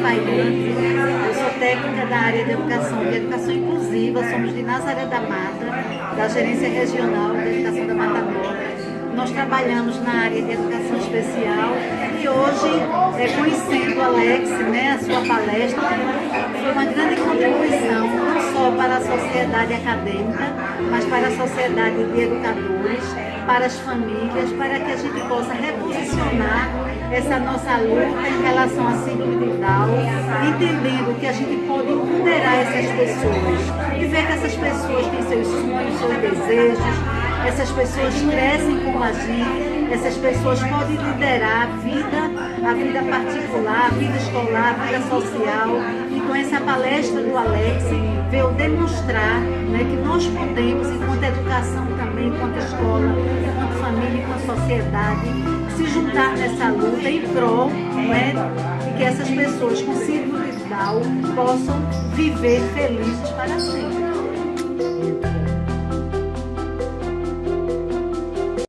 Tailândia, eu sou técnica da área de educação e educação inclusiva, somos de Nazaré da Mata, da Gerência Regional de Educação da Mata Norte. Nós trabalhamos na área de educação especial e hoje, é, conhecendo Alex, né, a sua palestra, foi uma grande contribuição, não só para a sociedade acadêmica, mas para a sociedade de educadores, para as famílias, para que a gente possa reposicionar essa nossa luta em relação à síndrome de Entendendo que a gente pode empoderar essas pessoas. E ver que essas pessoas têm seus sonhos, seus desejos, essas pessoas crescem com a gente, essas pessoas podem liderar a vida, a vida particular, a vida escolar, a vida social. E com essa palestra do Alex, veio demonstrar né, que nós podemos, enquanto educação também, enquanto escola, enquanto família, enquanto sociedade, se juntar nessa luta em prol né, de que essas pessoas com síndrome de Down possam viver felizes para sempre.